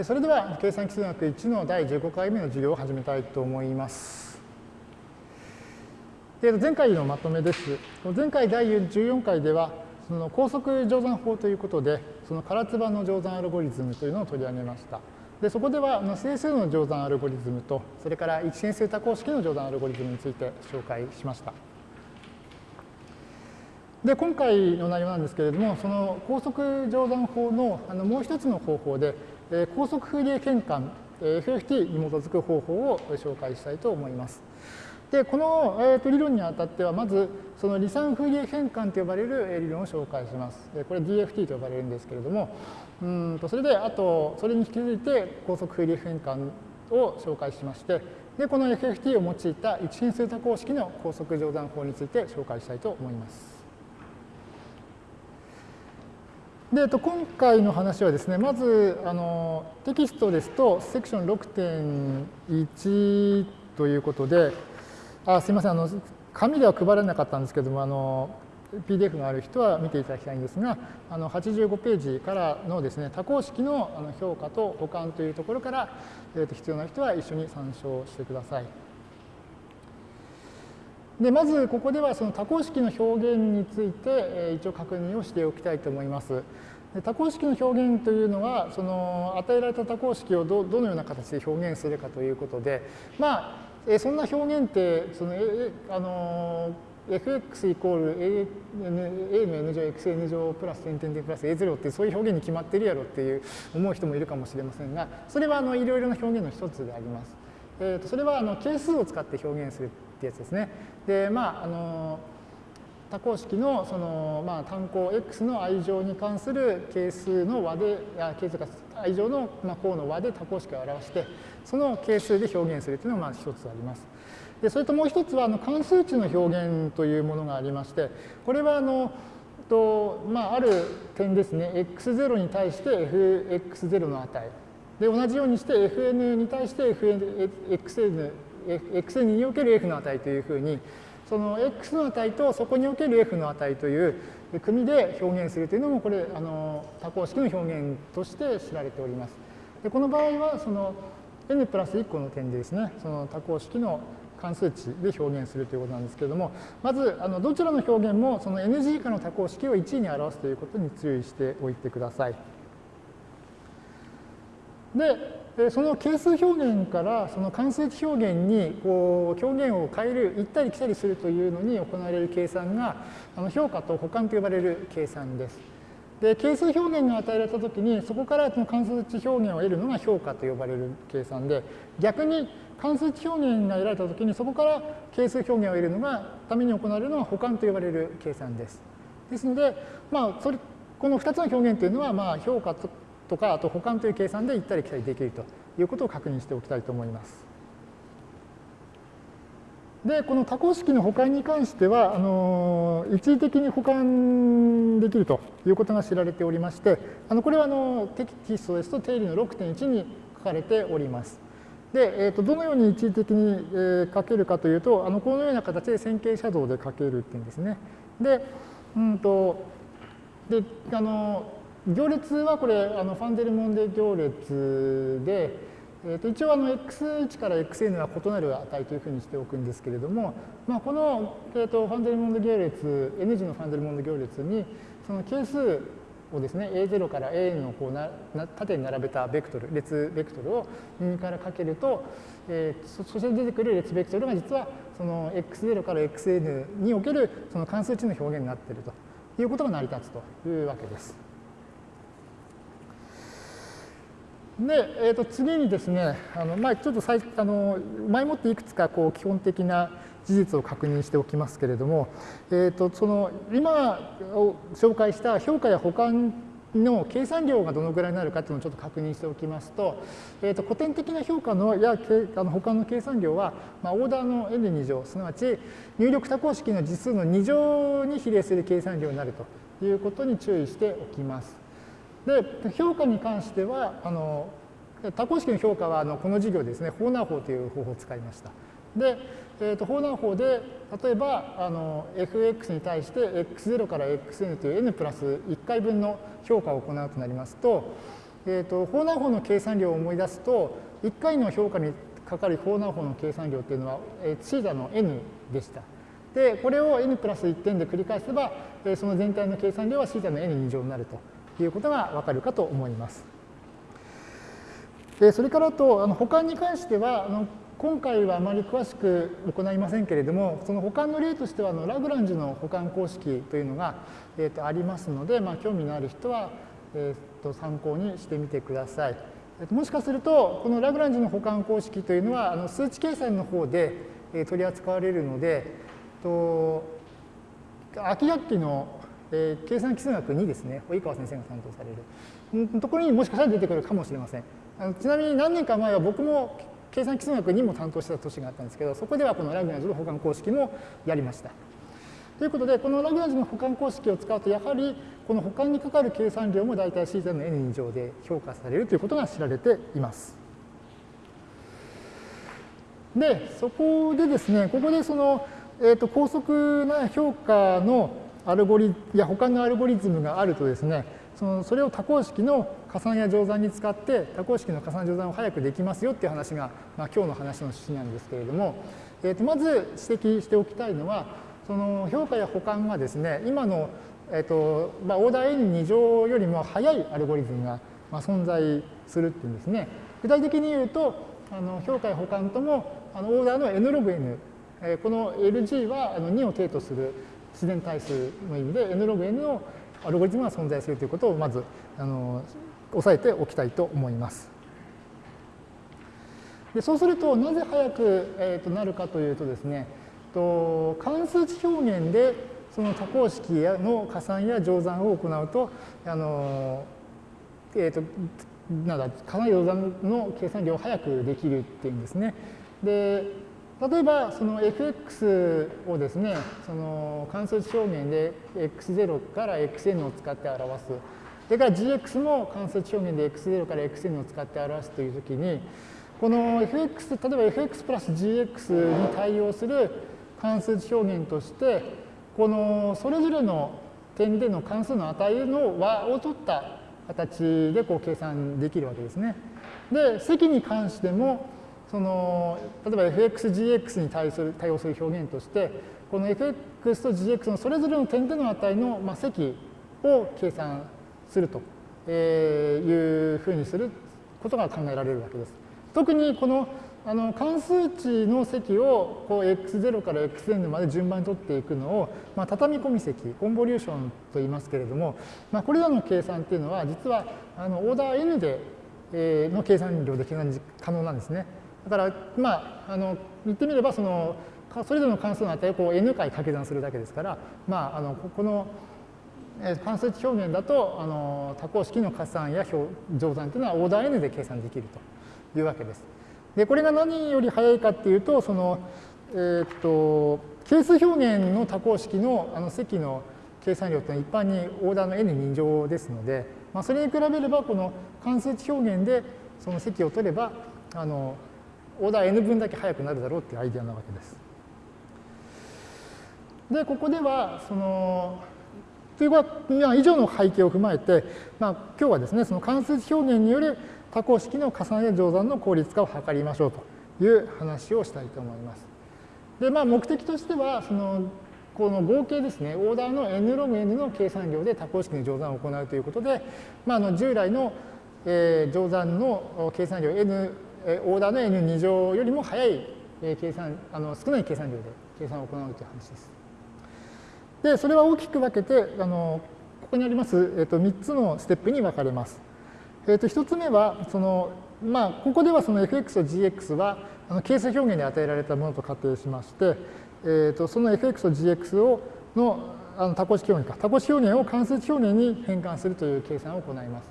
それでは計算基数学1の第15回目の授業を始めたいと思います。前回のまとめです。前回第14回ではその高速乗算法ということでその唐津版の乗算アルゴリズムというのを取り上げました。でそこでは整数の乗算アルゴリズムとそれから一変数多項式の乗算アルゴリズムについて紹介しました。で今回の内容なんですけれどもその高速乗算法のあのもう一つの方法で高速フーリエ変換 FFT に基づく方法を紹介したいと思います。で、この、えー、と理論にあたっては、まず、その離散フーリエ変換と呼ばれる理論を紹介します。これ DFT と呼ばれるんですけれども、うんとそれで、あと、それに引き続いて高速フーリエ変換を紹介しまして、で、この FFT を用いた一変数多項式の高速乗算法について紹介したいと思います。で、えっと、今回の話はですね、まずあのテキストですと、セクション6.1ということで、あすみませんあの、紙では配られなかったんですけども、あの PDF がある人は見ていただきたいんですが、あの85ページからのですね、多項式の評価と補完というところから、えー、と必要な人は一緒に参照してください。でまずここではその多項式の表現について、え一応確認をしておきたいと思います。で多項式の表現というのはその与えられた多項式をどどのような形で表現するかということでまあえそんな表現ってそのえあの fx イコール a, a の n 乗 xn 乗プラス点点点プラス a0 ってそういう表現に決まってるやろっていう思う人もいるかもしれませんがそれはあのいろいろな表現の一つであります。えー、とそれはあの係数を使って表現するってやつですね。でまああの多項式のその、まあ、単項 x の愛情に関する係数の和で、あ係数か愛情の、まあ、項の和で多項式を表して、その係数で表現するというのがまあ一つあります。でそれともう一つはあの関数値の表現というものがありまして、これはあのと、まあ、ある点ですね、x0 に対して fx0 の値。で、同じようにして fn に対して fn、xn、xn における f の値というふうに、その x の値とそこにおける f の値という組で表現するというのもこれあの多項式の表現として知られております。でこの場合はその n プラス1個の点でですねその多項式の関数値で表現するということなんですけれどもまずあのどちらの表現もその NG 以下の多項式を1位に表すということに注意しておいてください。でその係数表現からその関数値表現にこう表現を変える、行ったり来たりするというのに行われる計算があの評価と補完と呼ばれる計算です。で、係数表現が与えられたときに、そこからその関数値表現を得るのが評価と呼ばれる計算で、逆に関数値表現が得られたときに、そこから係数表現を得るのがために行われるのが補完と呼ばれる計算です。ですので、まあ、それこの2つの表現というのは、まあ、評価ととか、あと補完という計算で行ったり来たりできるということを確認しておきたいと思います。で、この多項式の補完に関しては、あの一時的に補完できるということが知られておりまして、あのこれはあのテキストですと定理の6.1に書かれております。で、えー、とどのように一時的に、え書けるかというと、あのこのような形で線形写像で書けるっていうんですね。で、うんと、で、あの、行列はこれ、あのファンデルモンデ行列で、えー、と一応あの x1 から xn は異なる値というふうにしておくんですけれども、まあ、この、えー、とファンデルモンデ行列、n 次のファンデルモンデ行列に、その係数をですね、a0 から an のこうな縦に並べたベクトル、列ベクトルを2からかけると、えー、そして出てくる列ベクトルが実はその x0 から xn におけるその関数値の表現になっているということが成り立つというわけです。で、えー、と次にですね、あのまあ、ちょっと最あの前もっていくつかこう基本的な事実を確認しておきますけれども、えー、とその今を紹介した評価や補完の計算量がどのぐらいになるかというのをちょっと確認しておきますと、えー、と古典的な評価のやあの補完の計算量は、まあ、オーダーの n2 乗、すなわち入力多項式の実数の2乗に比例する計算量になるということに注意しておきます。で、評価に関しては、あの多項式の評価はあのこの授業ですね、ホーナー法という方法を使いました。で、えー、とホーナー法で、例えばあの fx に対して x0 から xn という n プラス1回分の評価を行うとなりますと、えーと、フォーナー法の計算量を思い出すと、1回の評価にかかるフォーナー法の計算量っていうのは、えー、シータの n でした。で、これを n プラス1点で繰り返せば、えー、その全体の計算量はシータの n 2乗になるということがわかるかと思います。でそれからと、あの保管に関しては、あの今回はあまり詳しく行いませんけれども、その保管の例としては、あのラグランジュの保管公式というのが、えー、とありますので、まあ、興味のある人は、えー、と参考にしてみてください。もしかすると、このラグランジュの保管公式というのは、あの数値計算の方で取り扱われるので、と秋学期の計算基数学2ですね、及川先生が担当されるところにもしかしたら出てくるかもしれません。あのちなみに何年か前は僕も計算基数学2も担当してた年があったんですけど、そこではこのラグランジュの保管公式もやりました。ということで、このラグランジュの補完公式を使うと、やはりこの補完にかかる計算量も大体 C ゼの n 以上で評価されるということが知られています。で、そこでですね、ここでその、えー、と高速な評価のアルゴリいや補完のアルゴリズムがあるとですね、そのそれを多項式の加算や乗算に使って多項式の加算乗算を早くできますよっていう話が、まあ、今日の話の趣旨なんですけれども、えー、とまず指摘しておきたいのはその評価や補完がですね、今の、えっとまあ、オーダー n2 乗よりも早いアルゴリズムが、まあ、存在するっていうんですね。具体的に言うと、あの評価や補完ともあのオーダーの n ログ n、えこの LG はあの2を定とする自然対数の意味で n ログ n のアルゴリズムが存在するということをまずあの押さえておきたいと思います。でそうするとなぜ早く、えー、となるかというとですねと関数値表現でその多項式の加算や乗算を行うと、あのえーと、なんだ加算乗算の計算量を早くできるっていうんですね。で例えばその fx をですねその関数値表現で x0 から xn を使って表すそれから gx も関数値表現で x0 から xn を使って表すというときにこの fx 例えば fx プラス gx に対応する関数値表現として、このそれぞれの点での関数の値の和を取った形でこう計算できるわけですね。で、積に関しても、その例えば fxgx に対する対応する表現として、この fx と gx のそれぞれの点での値の、まあ、積を計算するというふうにすることが考えられるわけです。特にこのあの関数値の積をこう x0 から xn まで順番に取っていくのを、まあ、畳み込み積、コンボリューションと言いますけれども、まあ、これらの計算っていうのは、実はあのオーダー n で、えー、の計算量で計算可能なんですね。だから、まあ、あの言ってみればその、それぞれの関数の値をこう n 回掛け算するだけですから、まあ、あのこの関数値表現だとあの多項式の加算や乗算というのはオーダー n で計算できるというわけです。で、これが何より早いかっていうと、その、えー、っと、係数表現の多項式のあの積の計算量というのは一般にオーダーの n2 乗ですので、まあ、それに比べればこの関数値表現でその積を取ればあのオーダー n 分だけ速くなるだろうっていうアイデアなわけです。でここではそのというか以上の背景を踏まえて、まあ、今日はですねその関数値表現による多項式の加算や乗算の効率化を図りましょうという話をしたいと思います。で、まあ、目的としては、その、この合計ですね、オーダーの n ログ n の計算量で多項式の乗算を行うということで、まあ、あの従来の、えー、乗算の計算量 n、オーダーの n2 乗よりも早い、計算、あの少ない計算量で計算を行うという話です。で、それは大きく分けて、あのここにあります、えー、と3つのステップに分かれます。えー、と1つ目はその、まあ、ここではその fx と gx はあの係数表現に与えられたものと仮定しまして、えー、とその fx と gx をのあの多項式表現か多項式表現を関数値表現に変換するという計算を行います。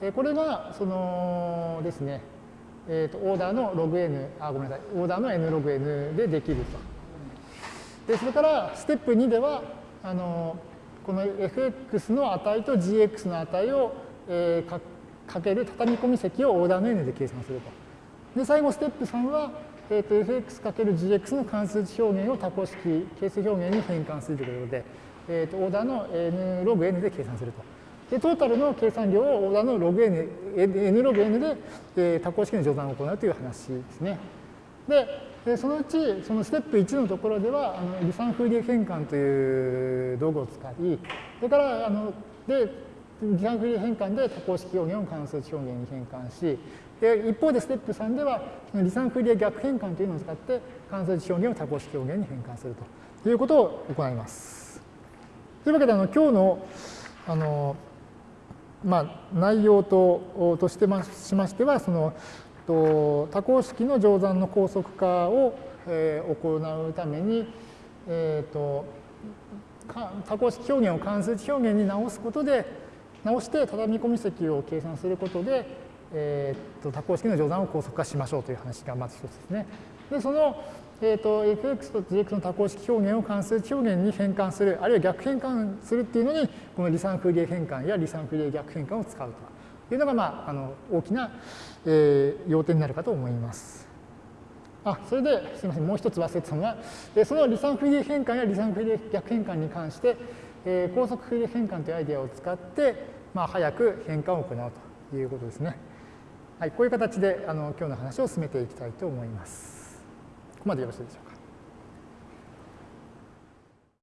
え、これがそのですね、えー、とオーダーの log_n あごめんなさいオーダーの n log_n でできると。でそれからステップ2ではあのこの fx の値と gx の値を、えー、かける畳み込み積をオーダーの n で計算すると。で、最後ステップ3は、えー、と fx×gx の関数値表現を多項式係数表現に変換するということで、えー、とオーダーの n ログ n で計算するとで、トータルの計算量をオーダーのログ n、n ログ n で、えー、多項式の乗算を行うという話ですね。で、そのうち、そのステップ1のところでは、あの離散フーリエ変換という道具を使い、それから、あので、離散フーリエ変換で多項式表現を関数値表現に変換し、で一方でステップ3では、その離散フーリエ逆変換というのを使って、関数値表現を多項式表現に変換するということを行います。というわけで、あの今日のあの、まあ、内容ととしてしましては、そのと多項式の乗算の高速化を、え、行うために、えーと、多項式表現を関数値表現に直すことで直して畳み込み積を計算することで、えーと、多項式の乗算を高速化しましょうという話がまず一つですね。でその、えーと、fx と gx の多項式表現を関数値表現に変換するあるいは逆変換するっていうのにこの離散フーリエ変換や離散フーリエ逆変換を使うというのが、まあ、あの大きな、えー、要点になるかと思います。あそれですみませんもう一つ忘れてたのは、えその離散フーリエ変換や離散フーリエ逆変換に関して、えー、高速フーリエ変換というアイデアを使って、まあ、早く変換を行うということですね。はい、こういう形であの今日の話を進めていきたいと思います。ここまでよろしいでしょうか。